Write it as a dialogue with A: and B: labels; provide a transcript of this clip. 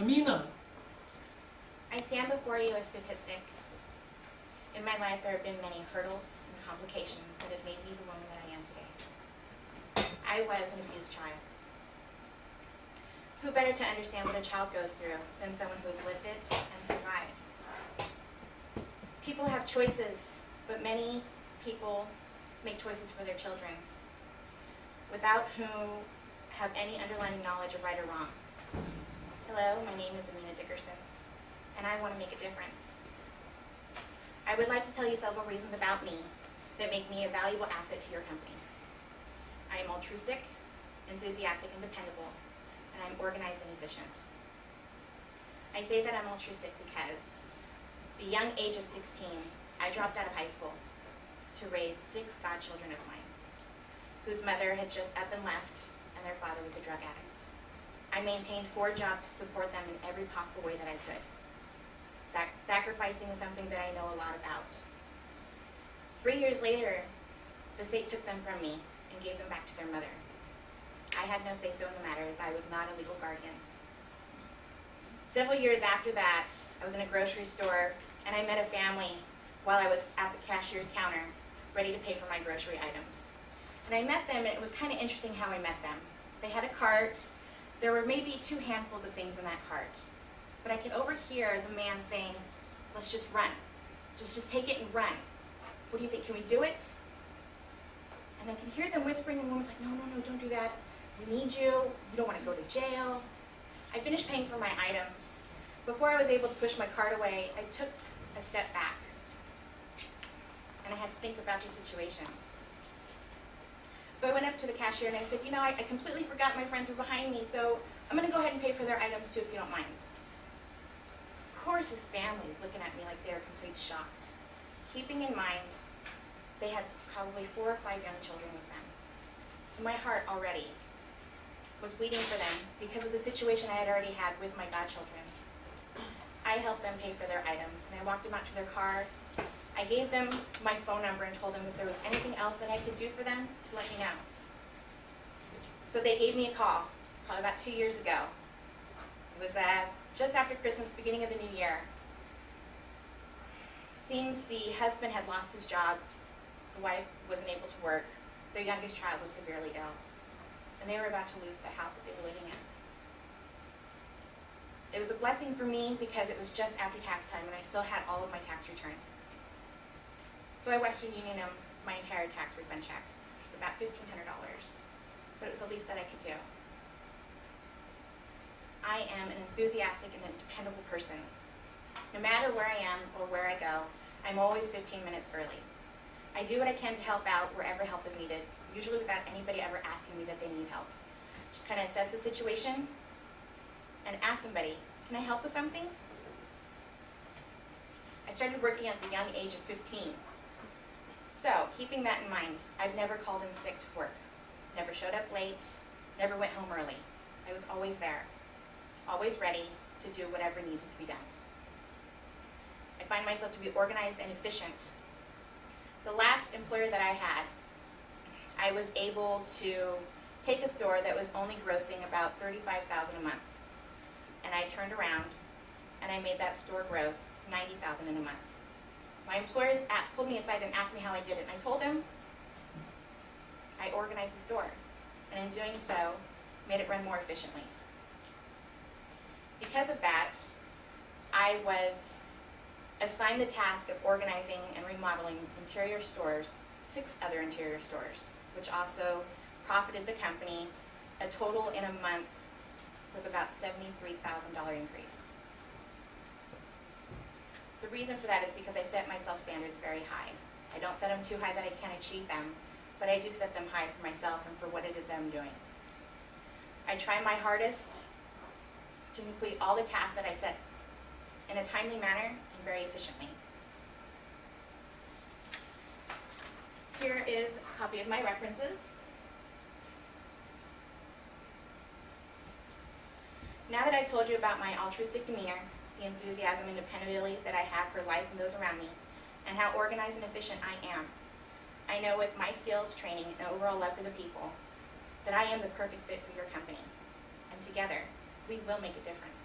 A: Amina,
B: I stand before you a statistic. In my life, there have been many hurdles and complications that have made me the woman that I am today. I was an abused child. Who better to understand what a child goes through than someone who has lived it and survived? People have choices, but many people make choices for their children without who have any underlying knowledge of right or wrong. Hello, my name is Amina Dickerson and I want to make a difference. I would like to tell you several reasons about me that make me a valuable asset to your company. I am altruistic, enthusiastic, and dependable, and I'm organized and efficient. I say that I'm altruistic because at the young age of 16, I dropped out of high school to raise six godchildren of mine, whose mother had just up and left, and their father was a drug addict. I maintained four jobs to support them in every possible way that I could. Sac sacrificing is something that I know a lot about. Three years later, the state took them from me and gave them back to their mother. I had no say-so in the matter as I was not a legal guardian. Several years after that, I was in a grocery store and I met a family while I was at the cashier's counter, ready to pay for my grocery items. And I met them and it was kind of interesting how I met them. They had a cart. There were maybe two handfuls of things in that cart but I could overhear the man saying, let's just run. Just, just take it and run. What do you think, can we do it? And I could hear them whispering and one was like, no, no, no, don't do that. We need you, you don't want to go to jail. I finished paying for my items. Before I was able to push my cart away, I took a step back. And I had to think about the situation. So I went up to the cashier and I said, you know, I, I completely forgot my friends were behind me, so I'm going to go ahead and pay for their items too if you don't mind Of course his family is looking at me like they're completely shocked. Keeping in mind, they had probably four or five young children with them. So my heart already was bleeding for them because of the situation I had already had with my godchildren. I helped them pay for their items, and I walked them out to their car. I gave them my phone number and told them if there was anything else that I could do for them, to let me know. So they gave me a call, probably about two years ago. It was uh, just after Christmas, beginning of the new year. Seems the husband had lost his job, the wife wasn't able to work, their youngest child was severely ill, and they were about to lose the house that they were living in. It was a blessing for me because it was just after tax time and I still had all of my tax return. So I Western Union them my entire tax refund check, which was about $1,500, but it was the least that I could do. I am an enthusiastic and a dependable person. No matter where I am or where I go, I'm always 15 minutes early. I do what I can to help out wherever help is needed, usually without anybody ever asking me that they need help. Just kind of assess the situation and ask somebody, can I help with something? I started working at the young age of 15. So, keeping that in mind, I've never called in sick to work, never showed up late, never went home early. I was always there always ready to do whatever needed to be done. I find myself to be organized and efficient. The last employer that I had, I was able to take a store that was only grossing about 35000 a month. And I turned around and I made that store gross 90000 in a month. My employer pulled me aside and asked me how I did it. I told him I organized the store. And in doing so, made it run more efficiently. Because of that, I was assigned the task of organizing and remodeling interior stores, six other interior stores, which also profited the company. A total in a month was about $73,000 increase. The reason for that is because I set myself standards very high. I don't set them too high that I can't achieve them, but I do set them high for myself and for what it is that I'm doing. I try my hardest to complete all the tasks that I set in a timely manner and very efficiently. Here is a copy of my references. Now that I've told you about my altruistic demeanor, the enthusiasm and dependability that I have for life and those around me, and how organized and efficient I am, I know with my skills, training, and overall love for the people, that I am the perfect fit for your company. And together, we will make a difference.